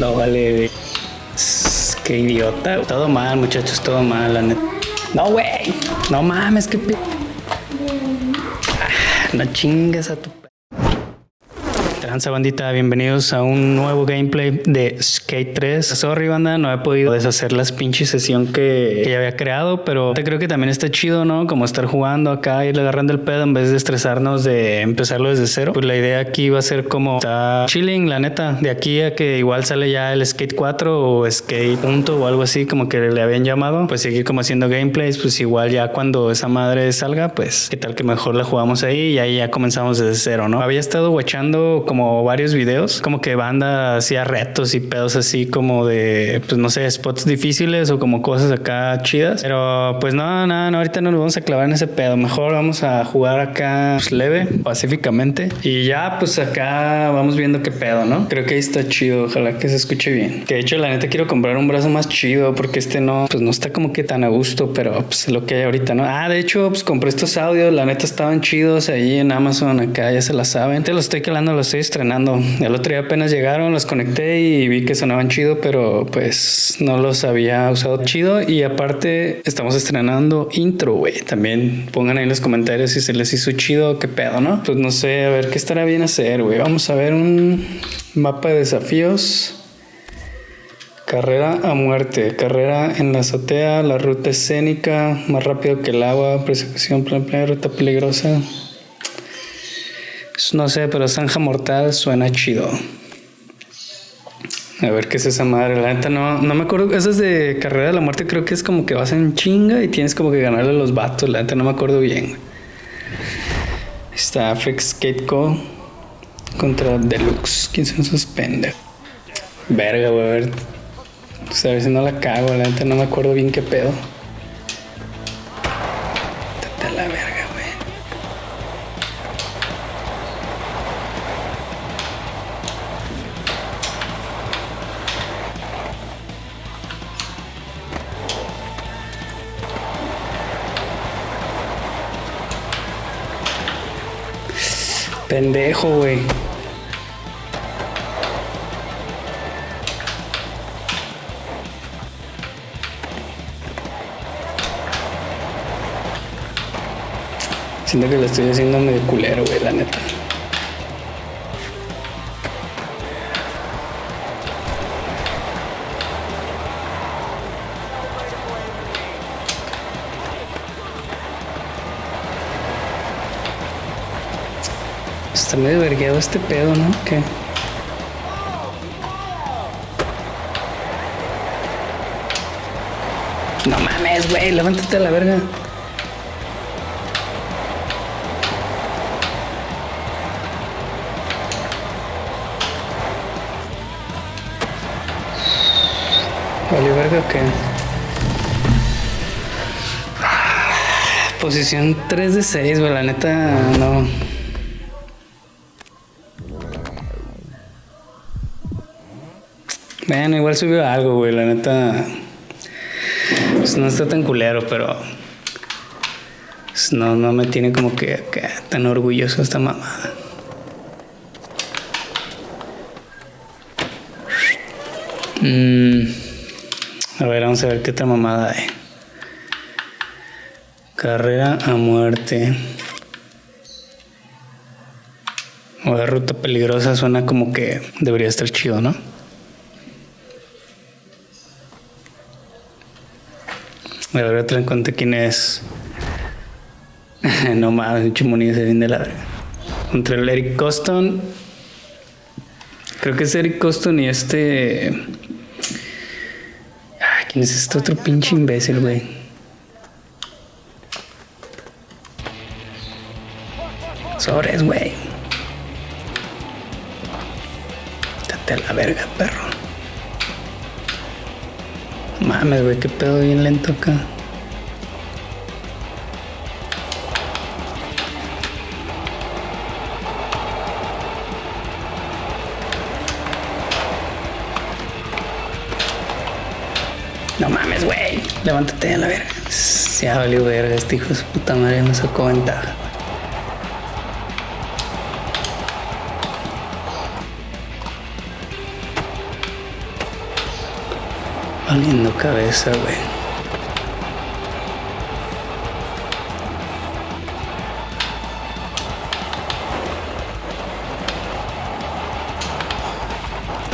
No vale. Qué idiota. Todo mal, muchachos, todo mal, la neta. No, güey. No mames, qué p... Ah, no chingas a tu Tranza bandita, bienvenidos a un nuevo gameplay de Skate 3. Sorry banda, no he podido deshacer las pinches sesión que, ya había creado, pero te creo que también está chido, ¿no? Como estar jugando acá, y agarrando el pedo en vez de estresarnos de empezarlo desde cero. Pues la idea aquí va a ser como está chilling, la neta, de aquí a que igual sale ya el Skate 4 o Skate punto o algo así como que le habían llamado, pues seguir como haciendo gameplays, pues igual ya cuando esa madre salga, pues qué tal que mejor la jugamos ahí y ahí ya comenzamos desde cero, ¿no? Había estado watchando como varios videos, como que banda hacía retos y pedos así como de, pues no sé, spots difíciles o como cosas acá chidas. Pero pues no, no, no, ahorita no nos vamos a clavar en ese pedo. Mejor vamos a jugar acá pues, leve, pacíficamente. Y ya pues acá vamos viendo qué pedo, ¿no? Creo que ahí está chido, ojalá que se escuche bien. Que de hecho la neta quiero comprar un brazo más chido porque este no, pues no está como que tan a gusto, pero pues lo que hay ahorita, ¿no? Ah, de hecho pues compré estos audios, la neta estaban chidos ahí en Amazon acá, ya se la saben. Te los estoy calando, los estoy estrenando el otro día apenas llegaron, los conecté y vi que sonaban chido, pero pues no los había usado chido. Y aparte, estamos estrenando intro, güey. También pongan ahí en los comentarios si se les hizo chido, qué pedo, ¿no? Pues no sé, a ver qué estará bien hacer, güey. Vamos a ver un mapa de desafíos. Carrera a muerte, carrera en la azotea, la ruta escénica, más rápido que el agua, persecución, plan, plan, ruta peligrosa. No sé, pero Zanja Mortal suena chido. A ver qué es esa madre. La neta no, no me acuerdo. Esa es de Carrera de la Muerte. Creo que es como que vas en chinga y tienes como que ganarle a los vatos. La neta no me acuerdo bien. Está Skate Co. contra Deluxe. ¿Quién son esos pendejos? Verga, güey. A ver. a ver si no la cago. La neta no me acuerdo bien qué pedo. Pendejo, güey. Siento que lo estoy haciendo medio culero, güey, la neta. Medio vergueado este pedo, ¿no? ¿Qué? No mames, güey, levántate a la verga. ¿Vale verga o qué? Posición 3 de 6, güey, la neta no. Bueno, igual subió algo, güey. La neta. No está tan culero, pero. No, no me tiene como que, tan orgulloso esta mamada. Mm. A ver, vamos a ver qué otra mamada hay. Carrera a muerte. O de ruta peligrosa suena como que debería estar chido, ¿no? Ver, otra en cuenta quién es. no mames, Chimonía se viene de la. Contra el Eric Coston. Creo que es Eric Coston y este. ¿Quién es este otro pinche imbécil, güey? Sobres, güey. Date a la verga, perro. Mames, güey, qué pedo bien lento acá. No mames, güey. Levántate a la verga. Se ha valido verga. Este hijo de su puta madre me sacó ventaja. Valiendo cabeza, güey.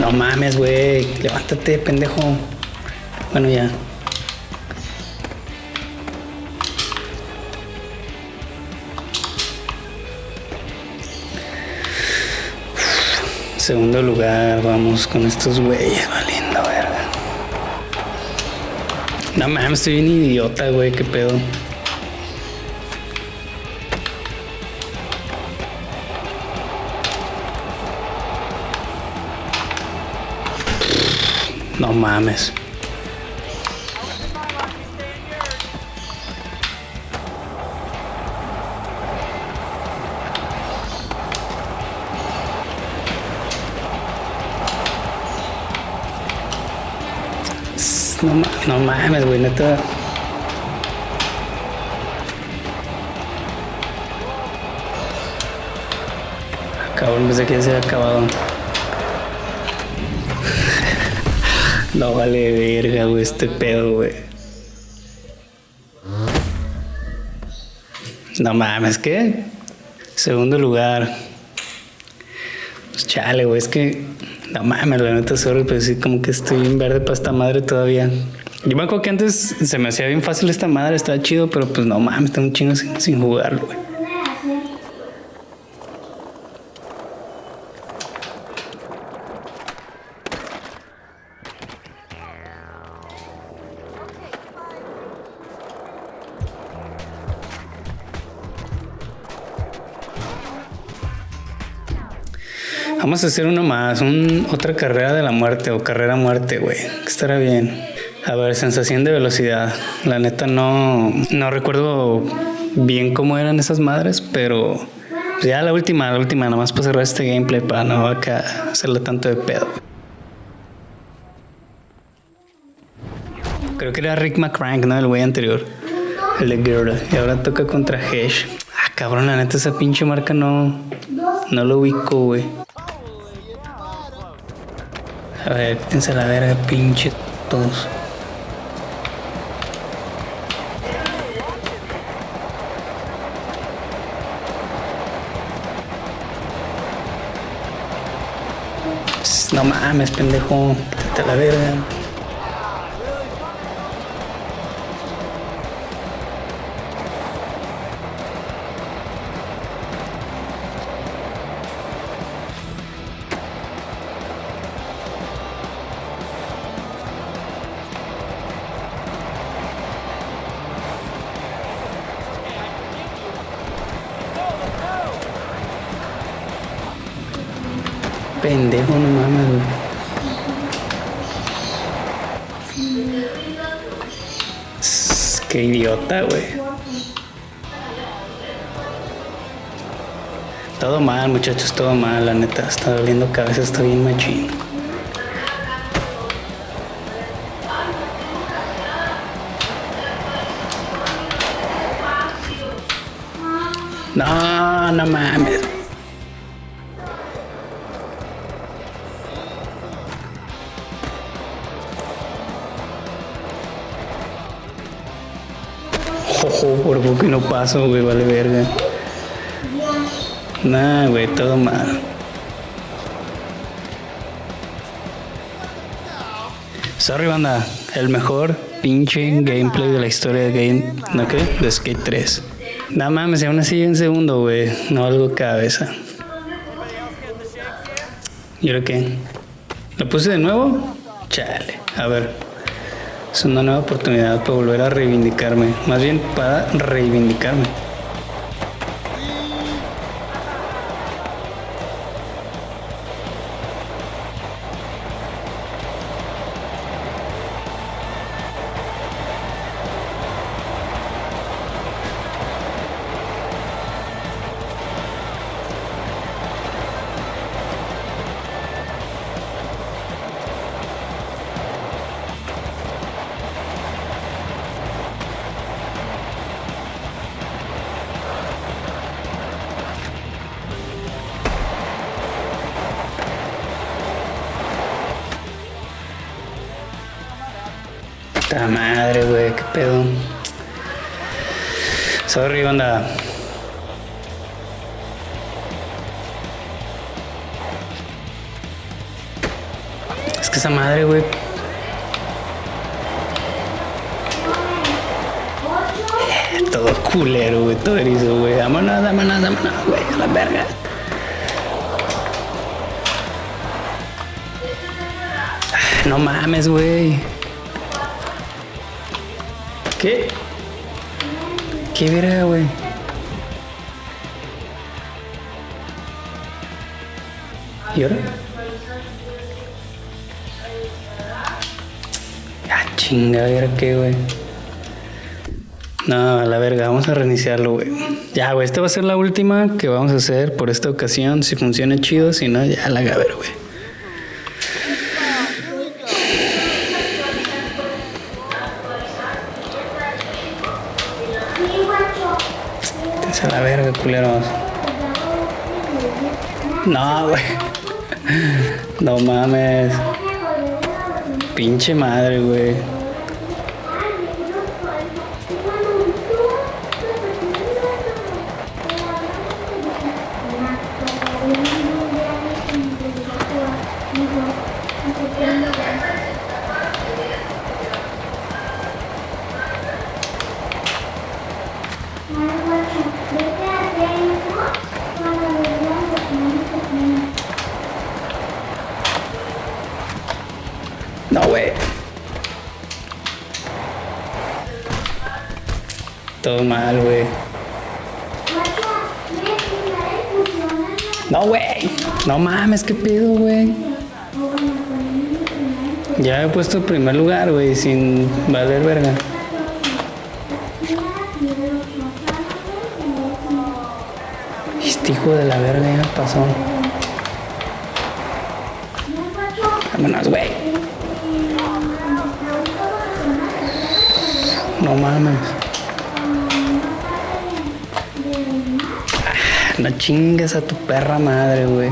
No mames, güey. Levántate, pendejo. Bueno, ya. Segundo lugar, vamos con estos güeyes, valiendo. No mames, estoy bien idiota, güey, qué pedo. No mames. No, no mames, güey, neta. Cabrón, pensé que ya se había acabado. no vale verga, güey, este pedo, güey. No mames, ¿qué? Segundo lugar. Pues chale, güey, es que no mames, la neta, sorry, pero sí, como que estoy en verde para esta madre todavía. Yo me acuerdo que antes se me hacía bien fácil esta madre, estaba chido, pero pues no mames, tengo un chingo sin, sin jugarlo, güey. Vamos a hacer uno más, un, otra carrera de la muerte o carrera muerte, güey. Estará bien. A ver, sensación de velocidad. La neta no, no recuerdo bien cómo eran esas madres, pero ya la última, la última, nada más para cerrar este gameplay para no acá hacerle tanto de pedo. Creo que era Rick McCrank, ¿no? El güey anterior. El de Girl. Y ahora toca contra Hesh. Ah, cabrón, la neta esa pinche marca no, no lo ubico, güey. A ver, quítense la verga, pinche todos. No mames, pendejo. Quítate la verga. Pendejo, no mames, güey. Qué idiota, güey. Todo mal, muchachos, todo mal, la neta. Está doliendo cabeza, está bien machín. No, no mames. Ojo, por poco y no paso, güey, vale verga. Nah, güey, todo mal. Sorry, banda. El mejor pinche gameplay de la historia de Game, ¿no qué? De Skate 3. Nada mames, aún así en segundo, güey. No algo cabeza. ¿Y ahora qué? ¿Lo puse de nuevo? Chale. A ver. Es una nueva oportunidad para volver a reivindicarme. Más bien para reivindicarme. Puta madre, güey, qué pedo. Sorry, banda. Es que esa madre, güey. Todo culero, güey, todo erizo, güey. Vámonos, vámonos, vámonos, güey, a la verga. No mames, güey. ¿Qué? ¿Qué verga, güey? ¿Y ahora? Ah, chinga, ¿y ahora qué, güey? No, a la verga, vamos a reiniciarlo, güey. Ya, güey, esta va a ser la última que vamos a hacer por esta ocasión. Si funciona chido, si no, ya la ver, güey. Vete a la verga, culeros. No, güey. No mames. Pinche madre, güey. Todo mal, güey. No, güey. No mames, qué pedo, güey. Ya he puesto en primer lugar, güey, sin valer verga. Este hijo de la verga ya pasó. Vámonos, güey. No mames. No chingues a tu perra madre, güey.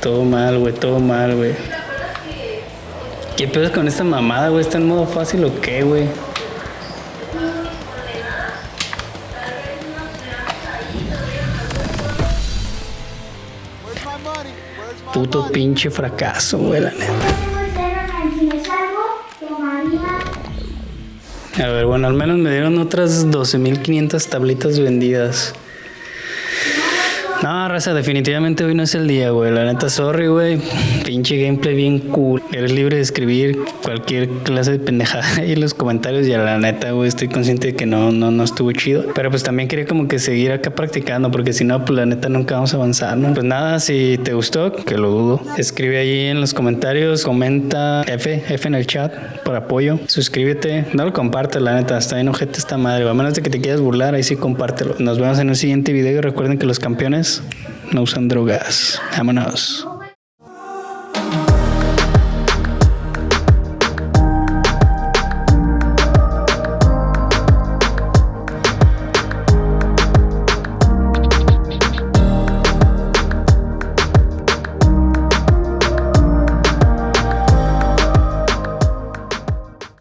Todo mal, güey, todo mal, güey. ¿Qué pedo con esta mamada, güey? ¿Está en modo fácil o qué, güey? Puto pinche fracaso, güey, la neta. A ver, bueno, al menos me dieron otras 12.500 tablitas vendidas. No, raza, definitivamente hoy no es el día, güey. La neta, sorry, güey. Pinche gameplay bien cool. Eres libre de escribir cualquier clase de pendejada en los comentarios. Y a la neta, güey, estoy consciente de que no, no, no estuvo chido. Pero pues también quería como que seguir acá practicando, porque si no, pues la neta nunca vamos a avanzar, ¿no? Pues nada, si te gustó, que lo dudo, escribe ahí en los comentarios, comenta F, F en el chat por apoyo. Suscríbete, no lo compartes, la neta, está en ojete esta madre. A menos de que te quieras burlar, ahí sí compártelo. Nos vemos en un siguiente video y recuerden que los campeones no usan drogas. Vámonos.